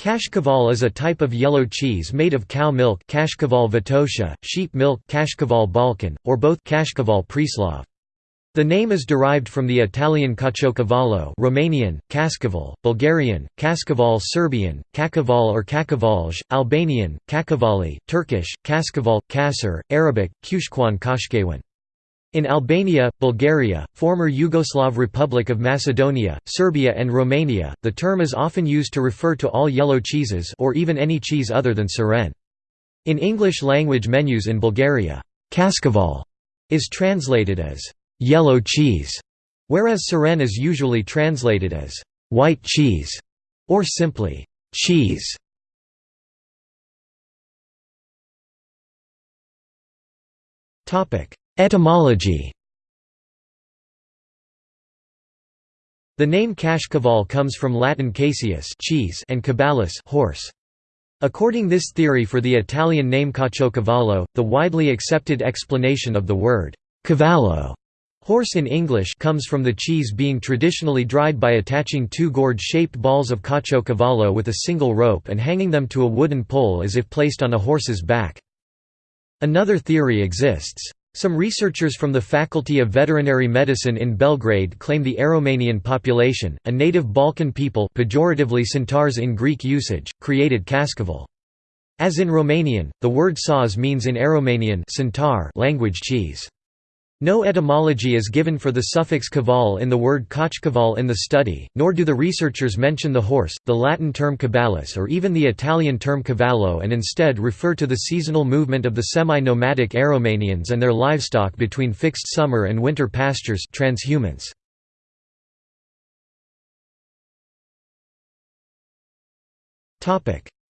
Kashkaval is a type of yellow cheese made of cow milk Kashkaval Vitosha, sheep milk Kashkaval Balkan, or both Kashkaval Preslav. The name is derived from the Italian Caciocavallo Romanian, Kaskaval, Bulgarian, Kaskaval Serbian, Kakaval or Kakavalj, Albanian, Kakavali, Turkish, Kaskaval, Kasser, Arabic, Kushkwan Kashkewan. In Albania, Bulgaria, former Yugoslav Republic of Macedonia, Serbia and Romania, the term is often used to refer to all yellow cheeses or even any cheese other than Suren. In English-language menus in Bulgaria, kaskaval is translated as yellow cheese, whereas Suren is usually translated as white cheese or simply cheese. Topic: Etymology The name Kashkaval comes from Latin caseus cheese and cabalus horse. According this theory for the Italian name caciocavallo, the widely accepted explanation of the word cavallo horse in English comes from the cheese being traditionally dried by attaching two gourd-shaped balls of caciocavallo with a single rope and hanging them to a wooden pole as if placed on a horse's back. Another theory exists. Some researchers from the Faculty of Veterinary Medicine in Belgrade claim the Aromanian population, a native Balkan people pejoratively centaurs in Greek usage, created Kaskaval. As in Romanian, the word saws means in Aromanian language cheese. No etymology is given for the suffix caval in the word kochkaval in the study, nor do the researchers mention the horse, the Latin term cabalus or even the Italian term cavallo and instead refer to the seasonal movement of the semi-nomadic Aromanians and their livestock between fixed summer and winter pastures transhumance.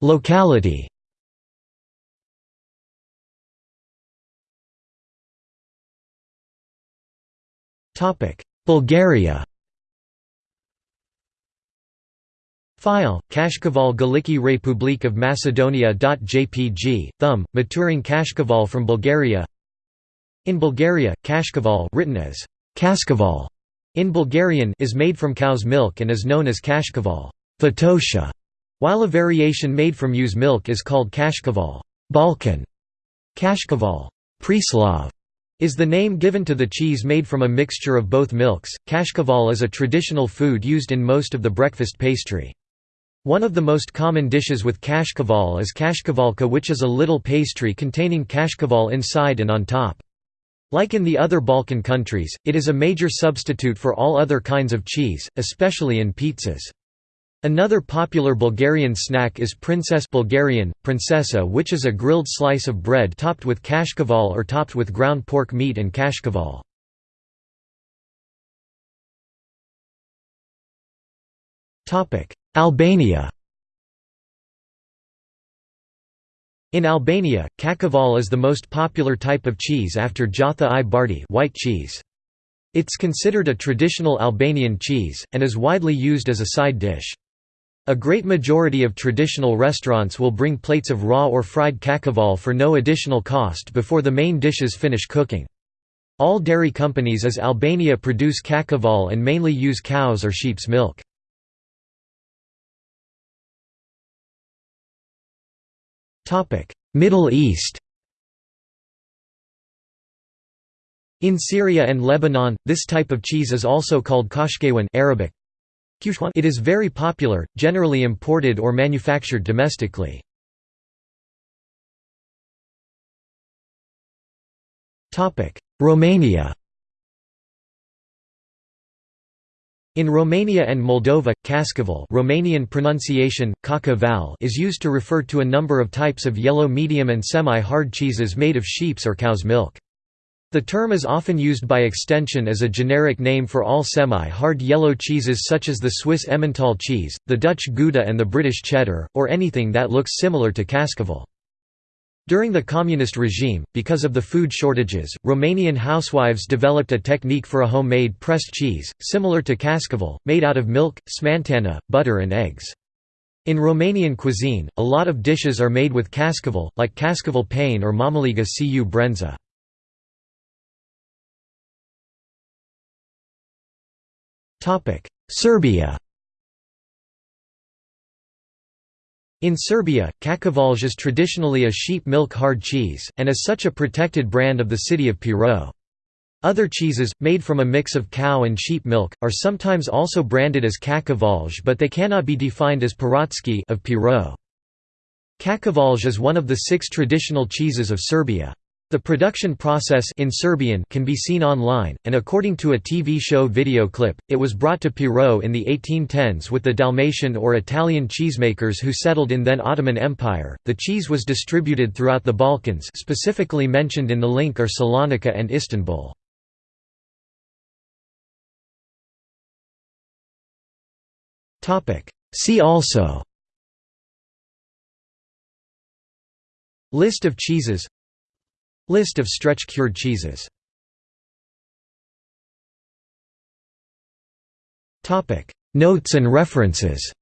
Locality Bulgaria File, Kashkaval Galichnik Republik of Macedonia.jpg, thumb, maturing Kashkaval from Bulgaria In Bulgaria, Kashkaval written as Kaskaval in Bulgarian is made from cow's milk and is known as Kashkaval Vitosha, while a variation made from ewe's milk is called Kashkaval Balkan, Kashkaval Preslav, is the name given to the cheese made from a mixture of both milks. Kashkaval is a traditional food used in most of the breakfast pastry. One of the most common dishes with kashkaval is kashkavalka which is a little pastry containing kashkaval inside and on top. Like in the other Balkan countries, it is a major substitute for all other kinds of cheese, especially in pizzas. Another popular Bulgarian snack is princess Bulgarian, princesa which is a grilled slice of bread topped with kashkaval or topped with ground pork meat and kashkaval. Albania In Albania, kakaval is the most popular type of cheese after djathë i bardhë white cheese. It's considered a traditional Albanian cheese, and is widely used as a side dish. A great majority of traditional restaurants will bring plates of raw or fried kakaval for no additional cost before the main dishes finish cooking. All dairy companies as Albania produce kakaval and mainly use cows or sheep's milk. Middle East In Syria and Lebanon, this type of cheese is also called kashkewan Arabic, it is very popular, generally imported or manufactured domestically. Romania In Romania and Moldova, Kaskaval Romanian pronunciation, is used to refer to a number of types of yellow medium and semi-hard cheeses made of sheep's or cow's milk. The term is often used by extension as a generic name for all semi-hard yellow cheeses such as the Swiss Emmental cheese, the Dutch Gouda and the British Cheddar, or anything that looks similar to Kaskaval. During the communist regime, because of the food shortages, Romanian housewives developed a technique for a homemade pressed cheese, similar to Kaskaval, made out of milk, smantana, butter and eggs. In Romanian cuisine, a lot of dishes are made with Kaskaval, like Kaskaval pane or Mamaliga cu brenza. Serbia In Serbia, Kakovalj is traditionally a sheep milk hard cheese, and is such a protected brand of the city of Pirot. Other cheeses, made from a mix of cow and sheep milk, are sometimes also branded as Kakovalj but they cannot be defined as Pirotsky of Pirot. Kakovalj is one of the six traditional cheeses of Serbia. The production process in Serbian can be seen online, and according to a TV show video clip, it was brought to Pirot in the 1810s with the Dalmatian or Italian cheesemakers who settled in then Ottoman Empire. The cheese was distributed throughout the Balkans, specifically mentioned in the link are Salonika and Istanbul. Topic: See also List of cheeses List of stretch-cured cheeses. Notes and references